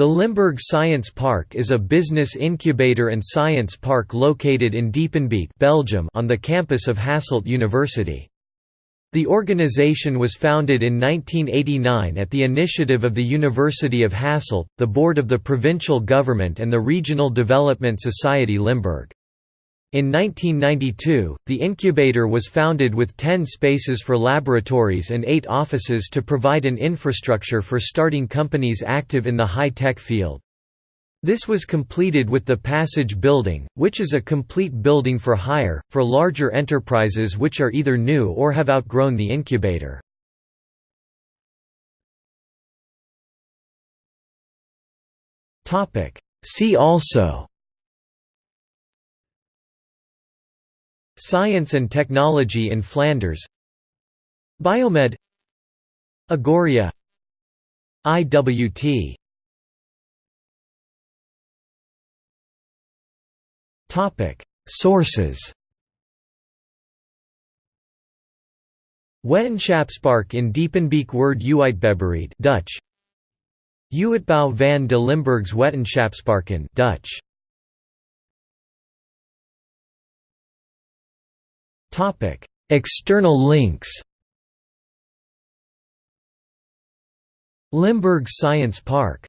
The Limburg Science Park is a business incubator and science park located in Diepenbeek Belgium on the campus of Hasselt University. The organization was founded in 1989 at the initiative of the University of Hasselt, the board of the provincial government and the Regional Development Society Limburg. In 1992, the incubator was founded with 10 spaces for laboratories and 8 offices to provide an infrastructure for starting companies active in the high-tech field. This was completed with the Passage Building, which is a complete building for hire, for larger enterprises which are either new or have outgrown the incubator. See also Science and Technology in Flanders. Biomed. Agoria. IWT Topic. Sources. Wetenschapspark in Diepenbeek Word Uitgeberheid Dutch. Uitbouw van de Limburgs Wetenschapsparken Dutch Topic: External links. Limburg Science Park